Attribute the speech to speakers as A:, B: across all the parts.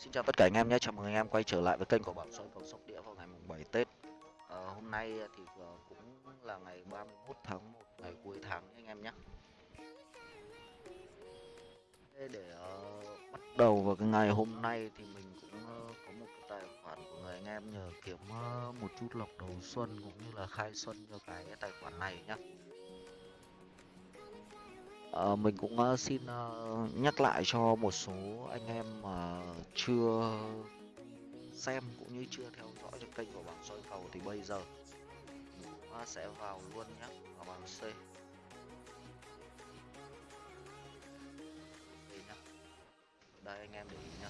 A: Xin chào tất cả anh em nhé, chào mừng anh em quay trở lại với kênh của Bảo Soi Phòng Sóc Đĩa vào ngày mùng 7 Tết. À, Hôm nay thì ờ, cũng là ngày 31 tháng 1, ngày cuối tháng anh em nhé. Để, uh, bắt đầu vào cái ngày hôm nay thì mình cũng uh, có một cái tài khoản của người anh em nhờ kiếm uh, một chút lộc đầu xuân cũng như là khai xuân cho cái tài khoản này nhé. À, mình cũng uh, xin uh, nhắc lại cho một số anh em mà chưa xem cũng như chưa theo dõi được kênh của bảng soi cầu thì bây giờ ta sẽ vào luôn nhé vào bảng C. Đây nhá. Đây, anh em để ý nhá.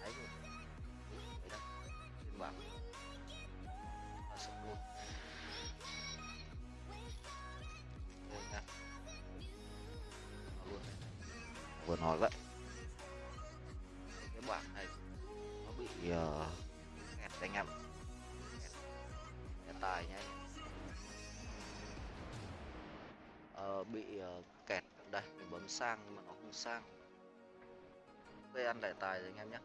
A: Thấy rồi. Đây đây. Trên bảng. Và sập luôn. Đây nha luôn vừa nói vậy. Giờ bị kẹt anh em tài nhá. Uh, bị uh, kẹt. Đây mình bấm sang nhưng mà nó không sang. Đây ăn lại tài rồi anh em nhé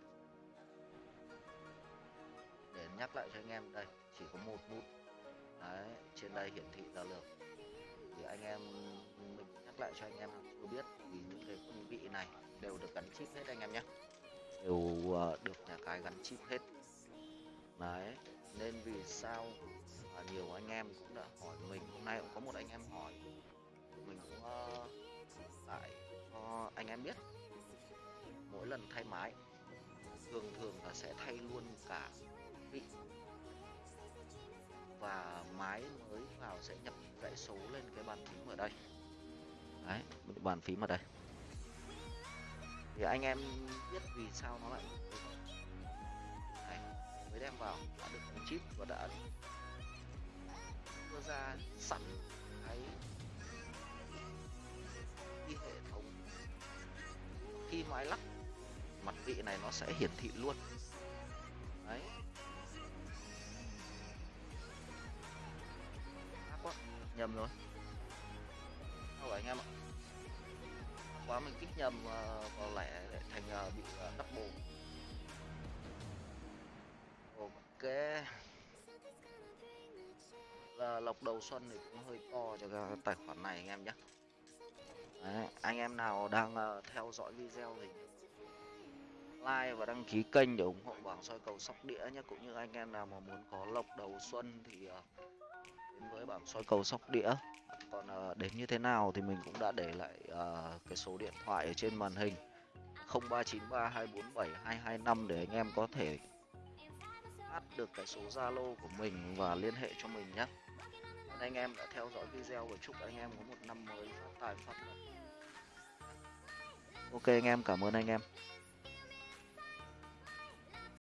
A: để nhắc lại cho anh em đây chỉ có một nút đấy trên đây hiển thị ra lượng thì anh em mình nhắc lại cho anh em chưa biết vì những cái quân vị này đều được gắn chip hết anh em nhé đều ờ, được nhà cái gắn chip hết. Đấy nên vì sao à, nhiều anh em cũng đã hỏi mình hôm nay cũng có một anh em hỏi. Mình cũng uh, lại cho anh em biết. Mỗi lần thay máy thường thường là sẽ thay luôn cả vị. Và máy mới vào sẽ nhập dãy số lên cái bàn phím ở đây. Đấy bàn phím ở đây thì anh em biết vì sao nó lại đấy, mới đem vào đã được đánh chip và đã đưa ra sẵn cái cái hệ thống. Khi máy lắp mặt vị này nó sẽ hiển thị luôn. Đấy. Quá nhầm rồi. Đâu anh em ạ? Quá mình kích nhầm uh, vào lẻ lại thành uh, bị ờ, uh, double ok. Là lọc đầu xuân thì cũng hơi to cho cái tài khoản này anh em nhé. Đấy, anh em nào đang uh, theo dõi video thì like và đăng ký kênh để ủng hộ bảng soi cầu sóc đĩa nhé. Cũng như anh em nào mà muốn có lộc đầu xuân thì uh, đến với bảng soi cầu sóc đĩa còn uh, đến như thế nào thì mình cũng đã để lại uh, cái số điện thoại ở trên màn hình 0393247225 để anh em có thể add được cái số Zalo của mình và liên hệ cho mình nhé. Anh em đã theo dõi video và chúc anh em có một năm mới phát tài phát lộc. Ok anh em, cảm ơn anh em.